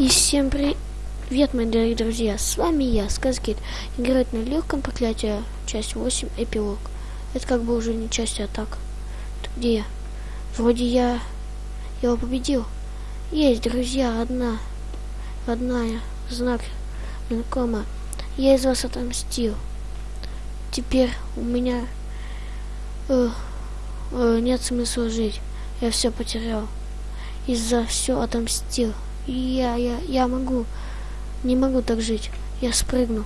И всем привет, мои дорогие друзья, с вами я, Сказкит, играет на легком проклятии, часть 8, эпилог. Это как бы уже не часть, а так. Где я? Вроде я его победил. Есть, друзья, одна, родная, знак, знакомая. Я из вас отомстил. Теперь у меня э, э, нет смысла жить. Я все потерял. Из-за все отомстил. Я, я, я могу. Не могу так жить. Я спрыгну.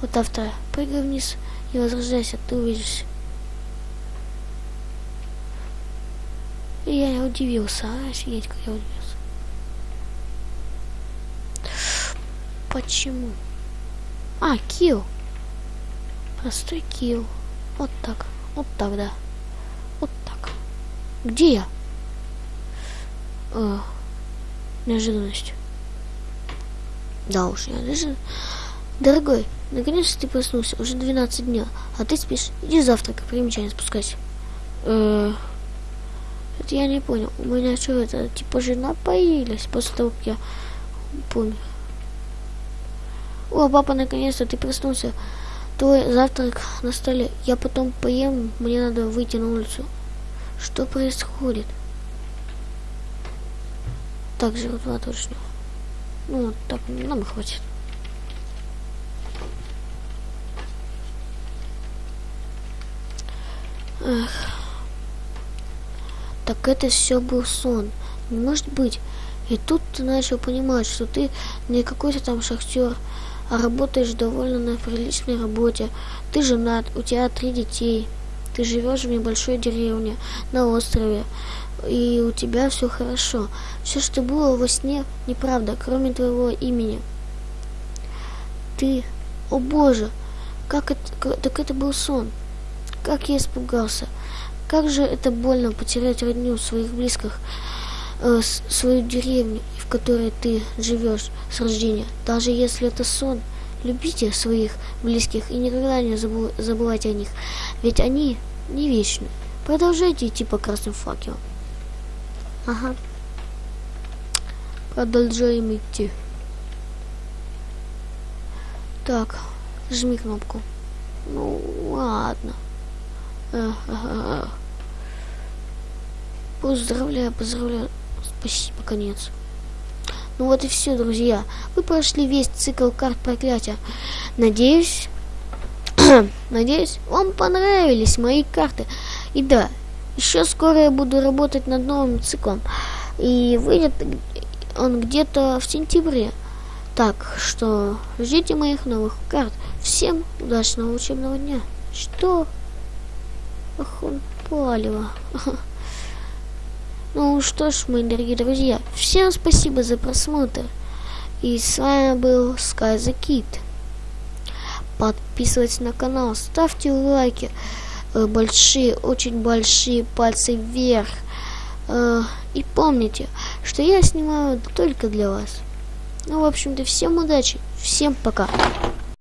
Вот автора. Прыгай вниз и возрождайся, ты увидишь. И я удивился, а, офигеть, как я удивился. Почему? А, килл. Простой килл. Вот так. Вот так, да. Вот так. Где я? Э, неожиданность. Да уж, неожиданно. Дорогой, наконец-то ты проснулся. Уже 12 дня. А ты спишь. Иди завтрак, примечание спускайся. Э, это я не понял. У меня что это, типа жена появилась после того, как я помер. О, папа, наконец-то ты проснулся. Твой завтрак на столе. Я потом поем, мне надо выйти на улицу. Что происходит? Так, жертва точно. Ну, так, нам хватит. Эх. Так это все был сон. Не может быть. И тут ты начал понимать, что ты не какой-то там шахтер, а работаешь довольно на приличной работе. Ты женат, у тебя три детей. Ты живешь в небольшой деревне на острове и у тебя все хорошо. Все, что было во сне, неправда, кроме твоего имени. Ты, о боже, как это, так это был сон. Как я испугался. Как же это больно потерять родню своих близких, э, свою деревню, в которой ты живешь с рождения. Даже если это сон, любите своих близких и никогда не забывайте о них, ведь они не вечны. Продолжайте идти по красным факелам. Ага. Продолжаем идти. Так, жми кнопку. Ну, ладно. Поздравляю, поздравляю. Спасибо, конец. Ну вот и все, друзья. Вы прошли весь цикл карт проклятия. Надеюсь, надеюсь, вам понравились мои карты. И да, еще скоро я буду работать над новым циклом. И выйдет он где-то в сентябре. Так что ждите моих новых карт. Всем удачного учебного дня. Что? Ах, он палево. Ну что ж, мои дорогие друзья, всем спасибо за просмотр. И с вами был Sky Kid. Подписывайтесь на канал, ставьте лайки. Э, большие, очень большие пальцы вверх. Э, и помните, что я снимаю только для вас. Ну, в общем-то, всем удачи, всем пока.